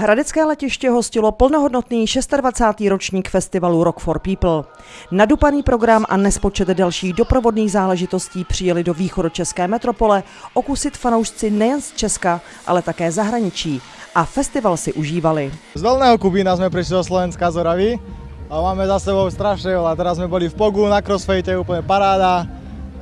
Hradecké letiště hostilo plnohodnotný 26. ročník festivalu Rock for People. Nadupaný program a nespočet dalších doprovodných záležitostí přijeli do východočeské metropole okusit fanoušci nejen z Česka, ale také zahraničí a festival si užívali. Z Dolného Kubína jsme přišli do Slovenska z Oravy a máme za sebou strašně veľa. Teraz jsme byli v Pogu na crossfite, úplně paráda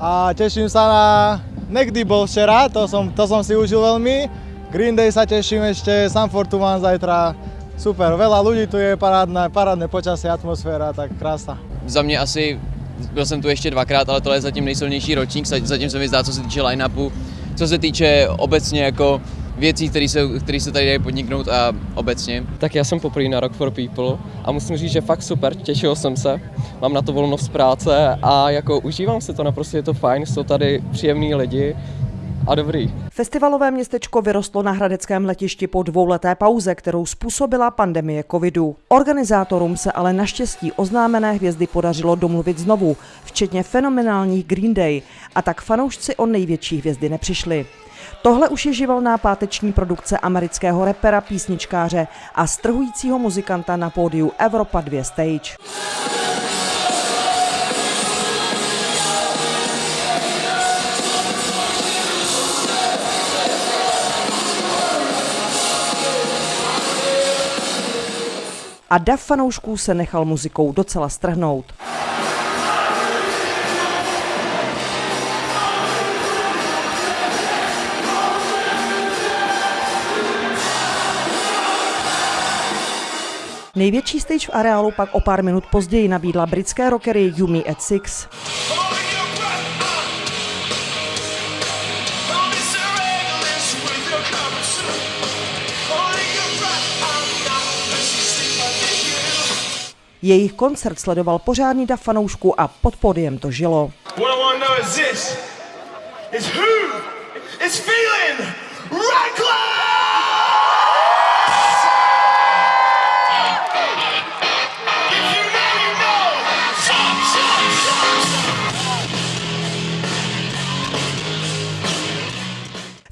a těším se na... Nekdy bol včera, to som, to som si užil veľmi Green Day sa teším ešte, Sam Fortuman zajtra. Super, veľa ľudí tu je, parádne, parádne počasie, atmosféra, tak krása. Za mě asi, byl jsem tu ještě dvakrát, ale tohle je zatím nejsilnější ročník, zatím se mi zdá, co se týče line-upu, co se týče obecně jako věcí, které se, které se tady dají podniknout a obecně. Tak já jsem poprvé na Rock for People a musím říct, že fakt super, těšil jsem se, mám na to volnost z práce a jako užívám se to, naprosto je to fajn, jsou tady příjemní lidi, a dobrý. Festivalové městečko vyrostlo na hradeckém letišti po dvouleté pauze, kterou způsobila pandemie covidu. Organizátorům se ale naštěstí oznámené hvězdy podařilo domluvit znovu, včetně fenomenálních Green Day, a tak fanoušci o největší hvězdy nepřišli. Tohle už je živelná páteční produkce amerického repera, písničkáře a strhujícího muzikanta na pódiu Evropa 2 Stage. A dav fanoušků se nechal muzikou docela strhnout. Největší stage v areálu pak o pár minut později nabídla britské rockery Yumi at Six. Jejich koncert sledoval pořádný dav fanoušků a pod podiem to žilo.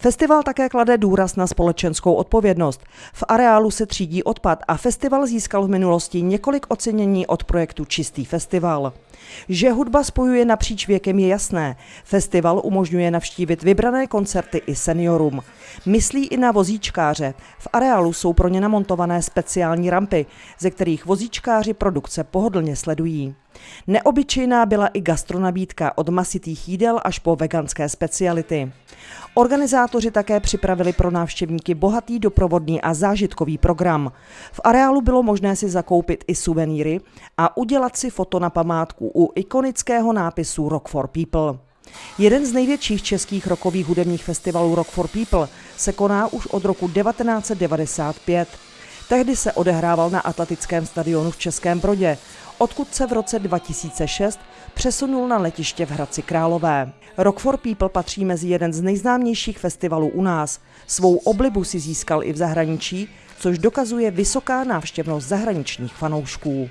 Festival také klade důraz na společenskou odpovědnost. V areálu se třídí odpad a festival získal v minulosti několik ocenění od projektu Čistý festival. Že hudba spojuje napříč věkem je jasné. Festival umožňuje navštívit vybrané koncerty i seniorům. Myslí i na vozíčkáře. V areálu jsou pro ně namontované speciální rampy, ze kterých vozíčkáři produkce pohodlně sledují. Neobyčejná byla i gastronabídka od masitých jídel až po veganské speciality. Organizátoři také připravili pro návštěvníky bohatý doprovodný a zážitkový program. V areálu bylo možné si zakoupit i suvenýry a udělat si foto na památku u ikonického nápisu Rock for People. Jeden z největších českých rokových hudebních festivalů Rock for People se koná už od roku 1995. Tehdy se odehrával na atletickém stadionu v Českém Brodě, odkud se v roce 2006 přesunul na letiště v Hradci Králové. Rock for People patří mezi jeden z nejznámějších festivalů u nás. Svou oblibu si získal i v zahraničí, což dokazuje vysoká návštěvnost zahraničních fanoušků.